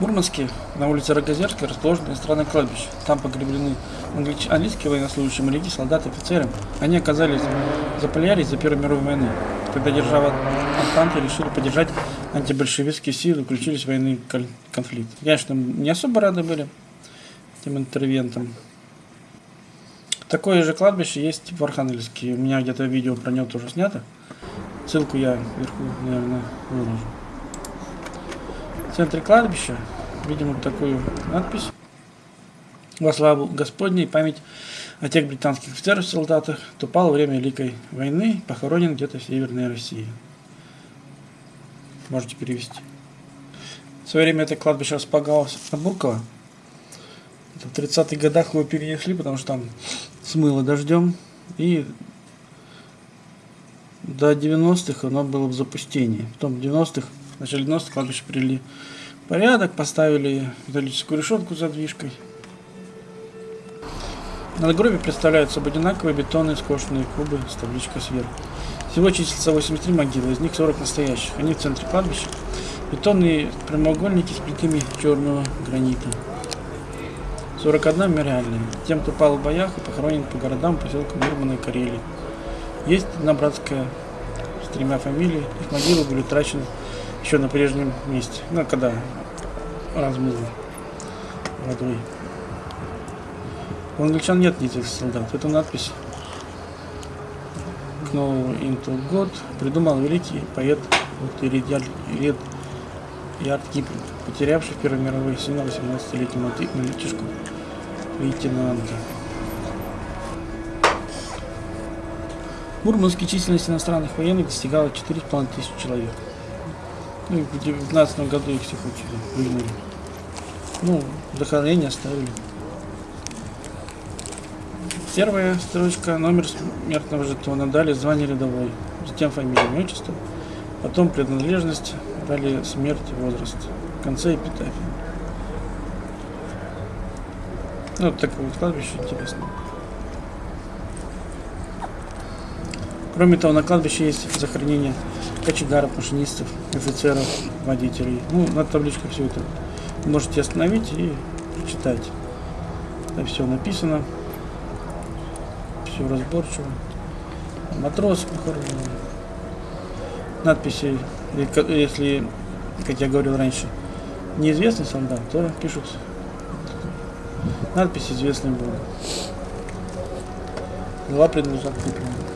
Мурманске на улице Рогозерской расположено иностранное кладбище. Там погреблены англич... английские военнослужащие, моряки, солдаты, офицеры. Они оказались заполярись за Первой мировой войны, когда держава Антанты решили поддержать антибольшевистские силы, включились в военный конфликт. Конечно, не особо рады были этим интервентам. Такое же кладбище есть в Архангельске. У меня где-то видео про него тоже снято. Ссылку я вверху, наверное, выложу. В центре кладбища видим вот такую надпись. Во славу Господней память о тех британских офицеров и солдатах, кто во время Великой войны, похоронен где-то в Северной России. Можете перевести. В свое время это кладбище располагалось на Бурково. В 30-х годах его перенесли, потому что там смыло дождем. И до 90-х оно было в запустении. Потом в 90-х, в начале 90-х кладбище привели порядок, поставили металлическую решетку с задвижкой. На гробе представляют собой одинаковые бетонные скошенные кубы с табличкой сверху. Всего числится 83 могилы, из них 40 настоящих. Они в центре кладбища. Бетонные прямоугольники с плитами черного гранита. 41 мемориальные. Тем, кто пал в боях и похоронен по городам, поселкам Мурмана и Карелии. Есть одна братская с тремя фамилиями. Их могилы были утрачены еще на прежнем месте. Ну, когда размыло водой. У англичан нет этих солдат. Это надпись к новому инту год придумал великий поэт Иридиаль Ярд Киплинг, потерявший в Первой мировой сына 18-летнего мальчишку лейтенанта. В Мурманске численность иностранных военных достигала 4,5 тысяч человек. Ну в 2019 году их всех выгнали. Ну, захоронение оставили. Первая строчка, номер смертного жетона, далее звание рядовой, затем фамилия, имя, потом принадлежность, далее смерть, возраст, в конце эпитафия. Ну, вот такое вот кладбище интересно. Кроме того, на кладбище есть захоронение кочегаров, машинистов, офицеров, водителей. Ну, на табличках все это можете остановить и читать. Это все написано все разборчиво. Матросы похоронены. Надписи, если, как я говорил раньше, неизвестный солдат, то пишут надпись известный был. Принадлежат Куплину.